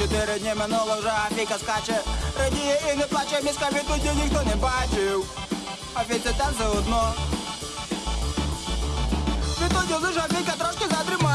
Чотири дні минуло вже Афіка скаче Радіє і не плаче, міська відтоді ніхто не бачив Афіці там все одно Відтоді лише Афіка трошки задрімає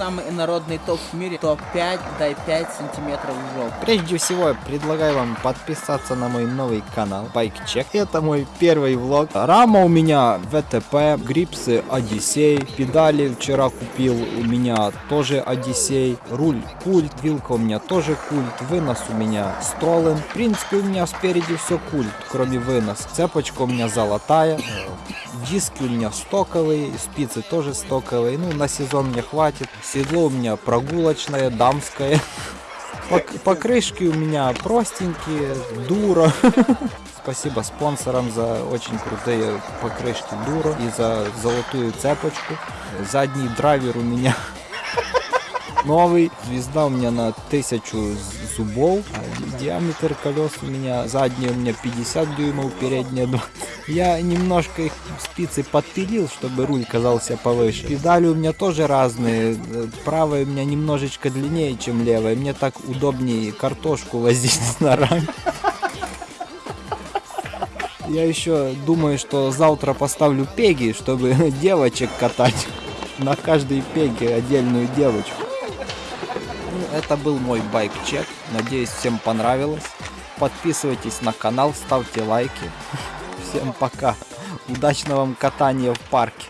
Самый инородный топ в мире. Топ-5, дай 5 сантиметров в жопу. Прежде всего, я предлагаю вам подписаться на мой новый канал Bike Check. Это мой первый влог. Рама у меня ВТП, грипсы Одиссей, педали вчера купил у меня тоже Одиссей, руль культ, вилка у меня тоже культ, вынос у меня Столен. В принципе, у меня спереди все культ, кроме вынос. Цепочка у меня золотая, диски у меня стоковые, спицы тоже стоковые. Ну, на сезон мне хватит. Седло у меня прогулочное, дамское. Пок- покрышки у меня простенькие, дура. Спасибо спонсорам за очень крутые покрышки дура и за золотую цепочку. Задний драйвер у меня новый. Звезда у меня на тысячу з- зубов. Диаметр колес у меня задние у меня 50 дюймов, передние 20. Я немножко их спицы подпилил, чтобы руль казался повыше. Педали у меня тоже разные. Правая у меня немножечко длиннее, чем левая. Мне так удобнее картошку возить на раме. Я еще думаю, что завтра поставлю пеги, чтобы девочек катать. На каждой пеге отдельную девочку. Ну, это был мой байк-чек. Надеюсь, всем понравилось. Подписывайтесь на канал, ставьте лайки. Всем пока. Удачного вам катания в парке.